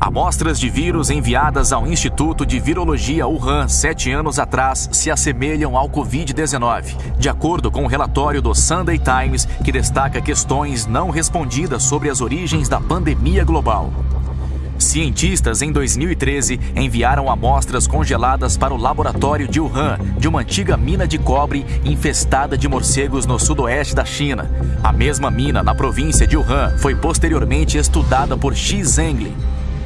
Amostras de vírus enviadas ao Instituto de Virologia Wuhan sete anos atrás se assemelham ao Covid-19, de acordo com o relatório do Sunday Times, que destaca questões não respondidas sobre as origens da pandemia global. Cientistas em 2013 enviaram amostras congeladas para o laboratório de Wuhan, de uma antiga mina de cobre infestada de morcegos no sudoeste da China. A mesma mina, na província de Wuhan, foi posteriormente estudada por Xi Zhengli,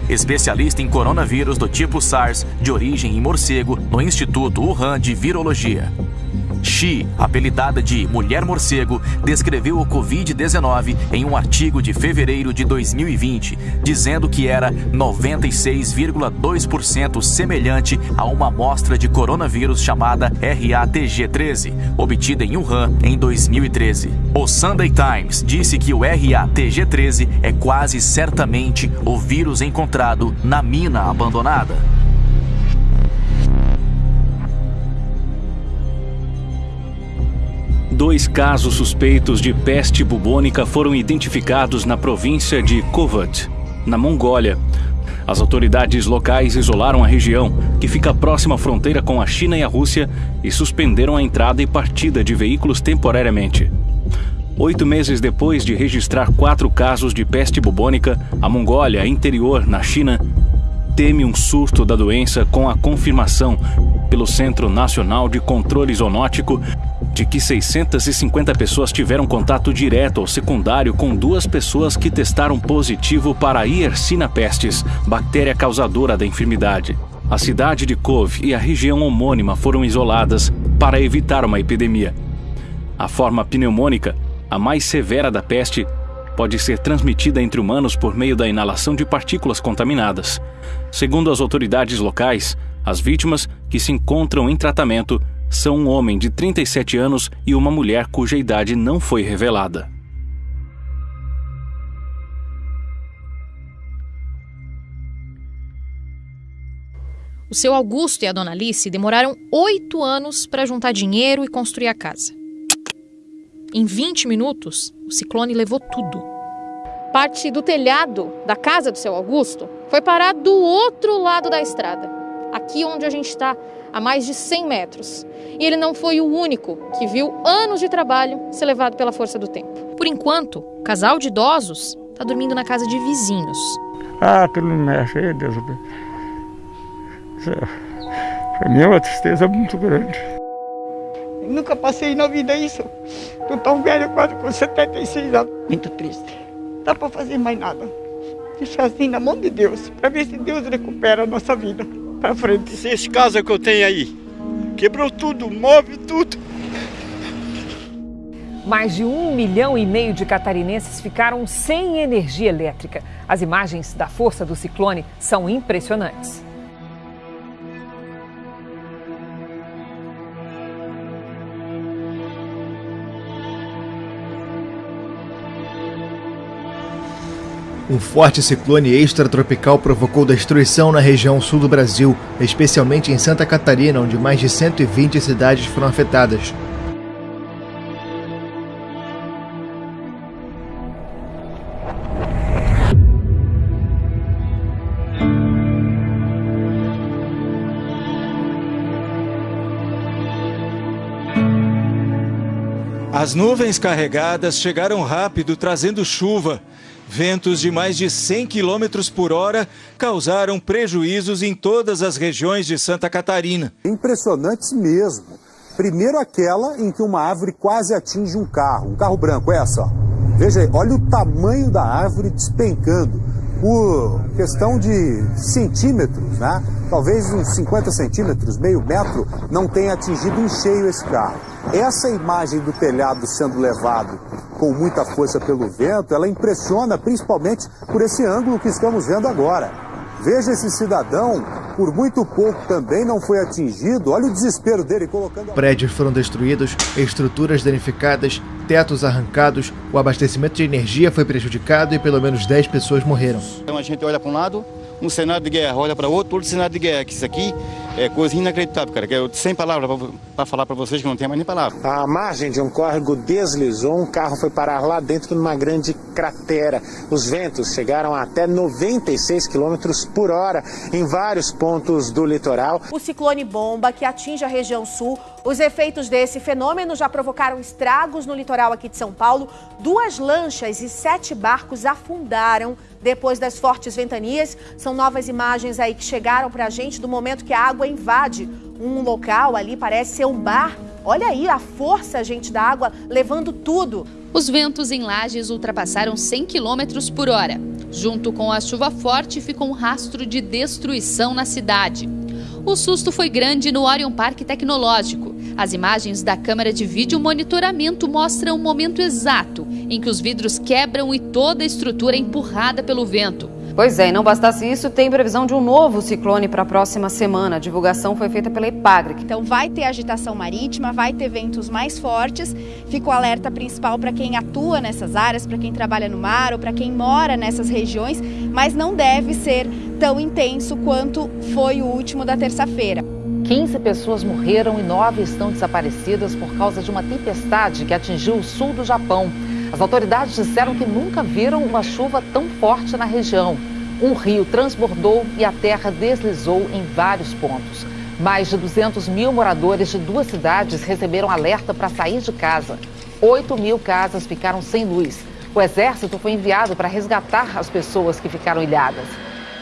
especialista em coronavírus do tipo SARS, de origem em morcego, no Instituto Wuhan de Virologia. Xi, apelidada de Mulher Morcego, descreveu o Covid-19 em um artigo de fevereiro de 2020, dizendo que era 96,2% semelhante a uma amostra de coronavírus chamada RATG13, obtida em Wuhan em 2013. O Sunday Times disse que o RATG13 é quase certamente o vírus encontrado na mina abandonada. Dois casos suspeitos de peste bubônica foram identificados na província de Kovat, na Mongólia. As autoridades locais isolaram a região, que fica próxima à fronteira com a China e a Rússia, e suspenderam a entrada e partida de veículos temporariamente. Oito meses depois de registrar quatro casos de peste bubônica, a Mongólia, interior, na China, teme um surto da doença com a confirmação pelo Centro Nacional de Controle Zoonótico de que 650 pessoas tiveram contato direto ou secundário com duas pessoas que testaram positivo para a Yersinia pestis, bactéria causadora da enfermidade. A cidade de Kov e a região homônima foram isoladas para evitar uma epidemia. A forma pneumônica, a mais severa da peste, pode ser transmitida entre humanos por meio da inalação de partículas contaminadas. Segundo as autoridades locais, as vítimas, que se encontram em tratamento, são um homem de 37 anos e uma mulher cuja idade não foi revelada. O seu Augusto e a dona Alice demoraram oito anos para juntar dinheiro e construir a casa. Em 20 minutos, o ciclone levou tudo. Parte do telhado da casa do seu Augusto foi parar do outro lado da estrada, aqui onde a gente está, a mais de 100 metros. E ele não foi o único que viu anos de trabalho ser levado pela força do tempo. Por enquanto, o casal de idosos está dormindo na casa de vizinhos. Ah, aquilo me mexe, Deus. Para mim é uma tristeza muito grande. Nunca passei na vida isso. Tô tão velho, quase com 76 anos. Muito triste. Não dá para fazer mais nada. Deixar assim na mão de Deus, para ver se Deus recupera a nossa vida para frente. Esse casa que eu tenho aí, quebrou tudo, móvel, tudo. Mais de um milhão e meio de catarinenses ficaram sem energia elétrica. As imagens da força do ciclone são impressionantes. Um forte ciclone extratropical provocou destruição na região sul do Brasil, especialmente em Santa Catarina, onde mais de 120 cidades foram afetadas. As nuvens carregadas chegaram rápido, trazendo chuva. Ventos de mais de 100 km por hora causaram prejuízos em todas as regiões de Santa Catarina. Impressionantes mesmo. Primeiro aquela em que uma árvore quase atinge um carro, um carro branco, é essa. Ó. Veja aí, olha o tamanho da árvore despencando por questão de centímetros, né? Talvez uns 50 centímetros, meio metro, não tenha atingido em cheio esse carro. Essa imagem do telhado sendo levado com muita força pelo vento, ela impressiona principalmente por esse ângulo que estamos vendo agora. Veja esse cidadão, por muito pouco também não foi atingido. Olha o desespero dele colocando. Prédios foram destruídos, estruturas danificadas, tetos arrancados, o abastecimento de energia foi prejudicado e pelo menos 10 pessoas morreram. Então a gente olha para um lado, um cenário de guerra, olha para outro, outro cenário de guerra. Que isso aqui é coisa inacreditável, cara. Que eu, sem palavras para falar para vocês que não tem mais nem palavra. A margem de um córrego deslizou, um carro foi parar lá dentro de uma grande cratera. Os ventos chegaram a até 96 km por hora em vários pontos do litoral. O ciclone bomba que atinge a região sul. Os efeitos desse fenômeno já provocaram estragos no litoral aqui de São Paulo. Duas lanchas e sete barcos afundaram depois das fortes ventanias. São novas imagens aí que chegaram para a gente do momento que a água invade um local ali, parece ser um bar. Olha aí a força, gente, da água levando tudo. Os ventos em Lages ultrapassaram 100 km por hora. Junto com a chuva forte, ficou um rastro de destruição na cidade. O susto foi grande no Orion Parque Tecnológico. As imagens da câmera de vídeo monitoramento mostram o momento exato em que os vidros quebram e toda a estrutura é empurrada pelo vento. Pois é, e não bastasse isso, tem previsão de um novo ciclone para a próxima semana. A divulgação foi feita pela Epagre. Então vai ter agitação marítima, vai ter ventos mais fortes. Fica o alerta principal para quem atua nessas áreas, para quem trabalha no mar ou para quem mora nessas regiões, mas não deve ser tão intenso quanto foi o último da terça-feira. 15 pessoas morreram e 9 estão desaparecidas por causa de uma tempestade que atingiu o sul do Japão. As autoridades disseram que nunca viram uma chuva tão forte na região. Um rio transbordou e a terra deslizou em vários pontos. Mais de 200 mil moradores de duas cidades receberam alerta para sair de casa. 8 mil casas ficaram sem luz. O exército foi enviado para resgatar as pessoas que ficaram ilhadas.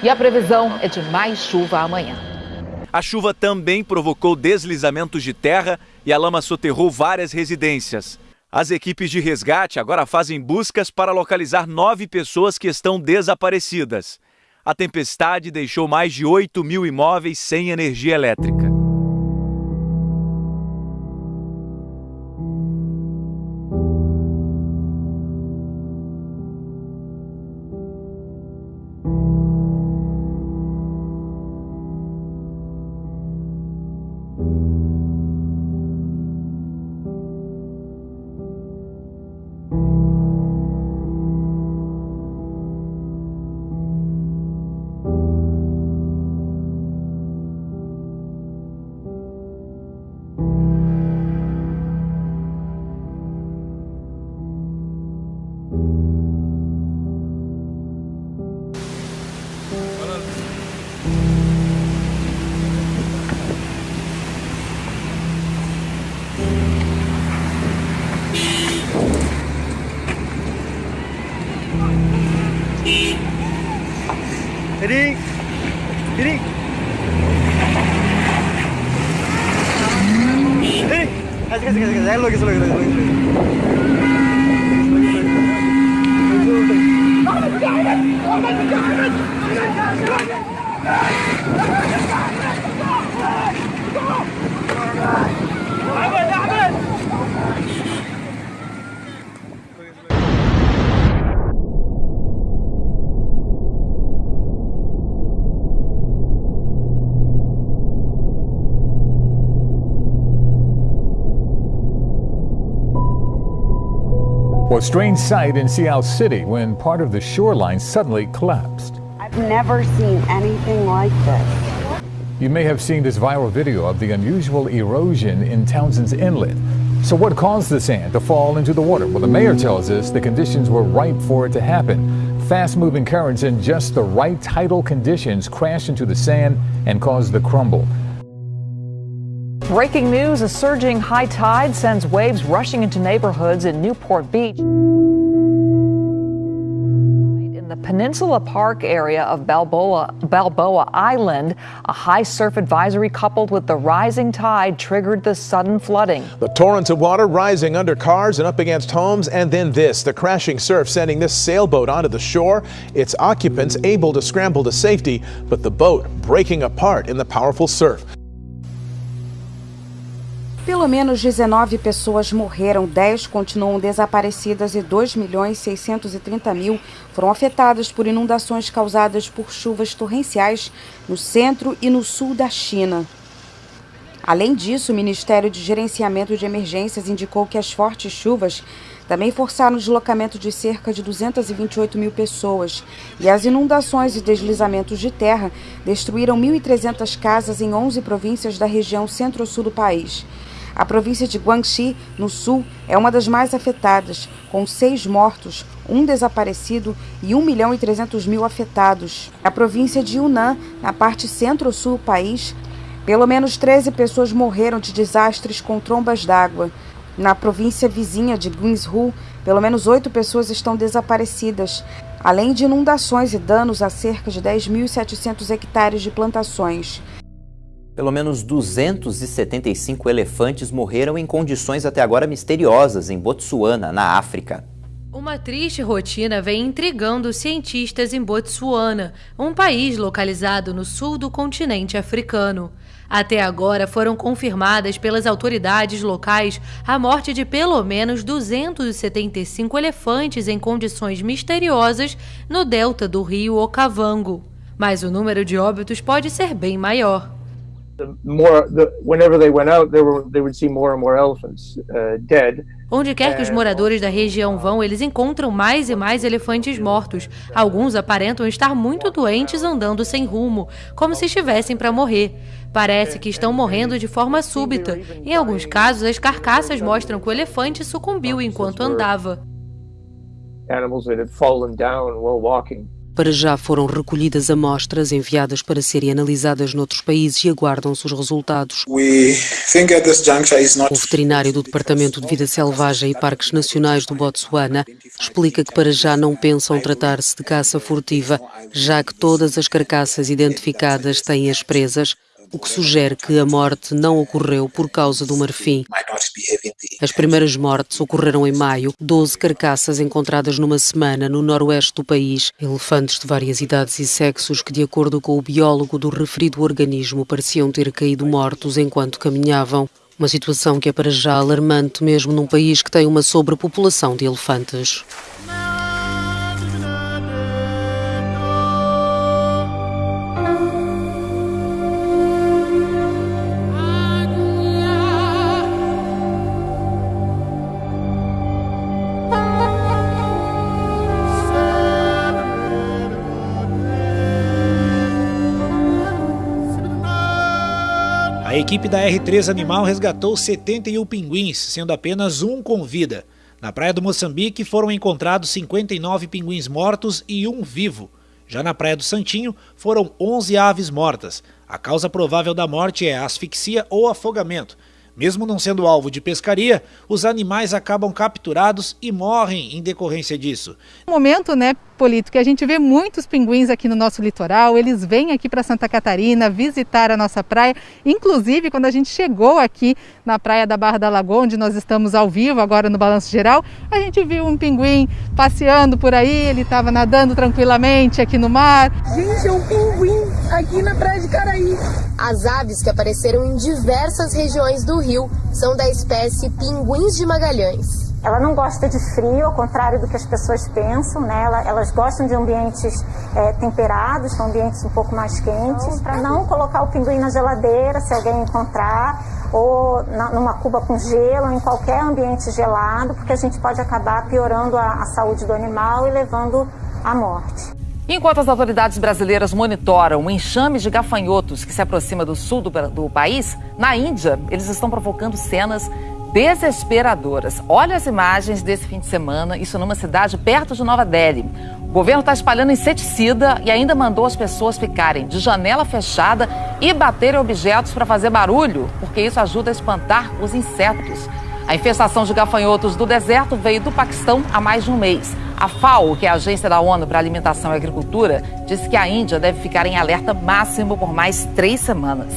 E a previsão é de mais chuva amanhã. A chuva também provocou deslizamentos de terra e a lama soterrou várias residências. As equipes de resgate agora fazem buscas para localizar nove pessoas que estão desaparecidas. A tempestade deixou mais de 8 mil imóveis sem energia elétrica. Ready? Ready? Ready? Asik, asik, Well, a strange sight in Seattle City when part of the shoreline suddenly collapsed. I've never seen anything like this. You may have seen this viral video of the unusual erosion in Townsend's Inlet. So, what caused the sand to fall into the water? Well, the mayor tells us the conditions were ripe for it to happen. Fast moving currents and just the right tidal conditions crashed into the sand and caused the crumble. Breaking news a surging high tide sends waves rushing into neighborhoods in Newport Beach. In the Peninsula Park area of Balboa, Balboa Island, a high surf advisory coupled with the rising tide triggered the sudden flooding. The torrents of water rising under cars and up against homes, and then this the crashing surf sending this sailboat onto the shore. Its occupants able to scramble to safety, but the boat breaking apart in the powerful surf. Pelo menos 19 pessoas morreram, 10 continuam desaparecidas e 2 milhões 630 mil foram afetadas por inundações causadas por chuvas torrenciais no centro e no sul da China. Além disso, o Ministério de Gerenciamento de Emergências indicou que as fortes chuvas também forçaram o deslocamento de cerca de 228 mil pessoas. E as inundações e deslizamentos de terra destruíram 1.300 casas em 11 províncias da região centro-sul do país. A província de Guangxi, no sul, é uma das mais afetadas, com seis mortos, um desaparecido e 1 milhão e 300 mil afetados. A província de Yunnan, na parte centro-sul do país, pelo menos 13 pessoas morreram de desastres com trombas d'água. Na província vizinha de Guizhou, pelo menos oito pessoas estão desaparecidas, além de inundações e danos a cerca de 10.700 hectares de plantações. Pelo menos 275 elefantes morreram em condições até agora misteriosas em Botsuana, na África. Uma triste rotina vem intrigando cientistas em Botsuana, um país localizado no sul do continente africano. Até agora foram confirmadas pelas autoridades locais a morte de pelo menos 275 elefantes em condições misteriosas no delta do rio Okavango. Mas o número de óbitos pode ser bem maior. Onde quer que os moradores da região vão, eles encontram mais e mais elefantes mortos. Alguns aparentam estar muito doentes andando sem rumo, como se estivessem para morrer. Parece que estão morrendo de forma súbita. Em alguns casos, as carcaças mostram que o elefante sucumbiu enquanto andava. Animals that had fallen down while walking. Para já foram recolhidas amostras enviadas para serem analisadas noutros países e aguardam-se os resultados. O veterinário do Departamento de Vida Selvagem e Parques Nacionais do Botsuana explica que para já não pensam tratar-se de caça furtiva, já que todas as carcaças identificadas têm as presas, o que sugere que a morte não ocorreu por causa do marfim. As primeiras mortes ocorreram em maio, 12 carcaças encontradas numa semana no noroeste do país, elefantes de várias idades e sexos que, de acordo com o biólogo do referido organismo, pareciam ter caído mortos enquanto caminhavam. Uma situação que é para já alarmante mesmo num país que tem uma sobrepopulação de elefantes. Equipe da R3 Animal resgatou 71 pinguins, sendo apenas um com vida. Na praia do Moçambique foram encontrados 59 pinguins mortos e um vivo. Já na praia do Santinho foram 11 aves mortas. A causa provável da morte é asfixia ou afogamento. Mesmo não sendo alvo de pescaria, os animais acabam capturados e morrem em decorrência disso. Momento, né, Polito, que a gente vê muitos pinguins aqui no nosso litoral, eles vêm aqui para Santa Catarina visitar a nossa praia. Inclusive, quando a gente chegou aqui na praia da Barra da Lagoa, onde nós estamos ao vivo agora no Balanço Geral, a gente viu um pinguim passeando por aí, ele estava nadando tranquilamente aqui no mar. Gente, é um pinguim aqui na praia de Caraí. As aves que apareceram em diversas regiões do Rio são da espécie pinguins de Magalhães. Ela não gosta de frio, ao contrário do que as pessoas pensam, né? elas gostam de ambientes é, temperados, ambientes um pouco mais quentes, para não colocar o pinguim na geladeira, se alguém encontrar, ou na, numa cuba com gelo, em qualquer ambiente gelado, porque a gente pode acabar piorando a, a saúde do animal e levando à morte. Enquanto as autoridades brasileiras monitoram o enxame de gafanhotos que se aproxima do sul do, do país, na Índia, eles estão provocando cenas desesperadoras. Olha as imagens desse fim de semana, isso numa cidade perto de Nova Delhi. O governo está espalhando inseticida e ainda mandou as pessoas ficarem de janela fechada e baterem objetos para fazer barulho, porque isso ajuda a espantar os insetos. A infestação de gafanhotos do deserto veio do Paquistão há mais de um mês. A FAO, que é a Agência da ONU para Alimentação e Agricultura, disse que a Índia deve ficar em alerta máximo por mais três semanas.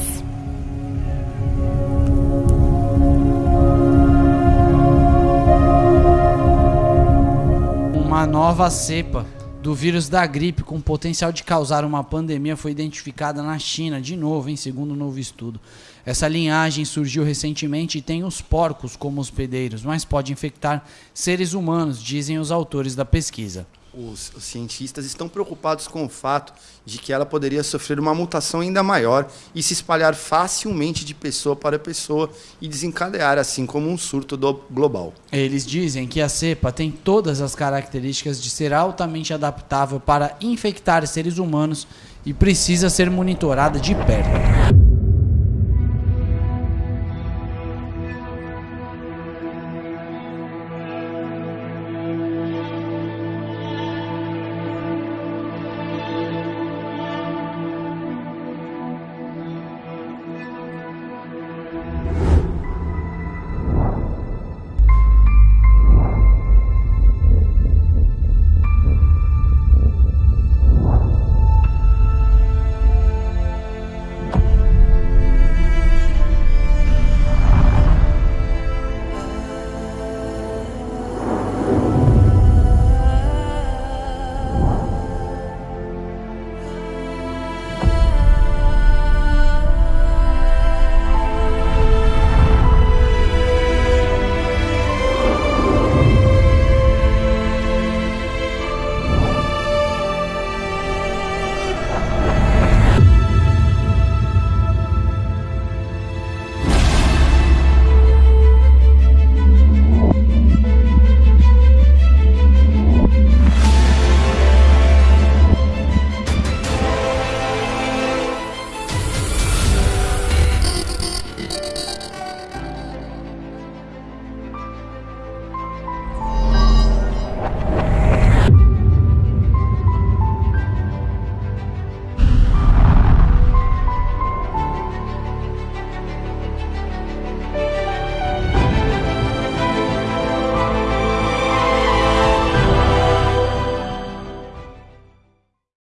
Uma nova cepa do vírus da gripe com potencial de causar uma pandemia foi identificada na China, de novo, em segundo um novo estudo. Essa linhagem surgiu recentemente e tem os porcos como hospedeiros, mas pode infectar seres humanos, dizem os autores da pesquisa. Os, os, cientistas estão preocupados com o fato de que ela poderia sofrer uma mutação ainda maior e se espalhar facilmente de pessoa para pessoa e desencadear assim como um surto global. Eles dizem que a cepa tem todas as características de ser altamente adaptável para infectar seres humanos e precisa ser monitorada de perto.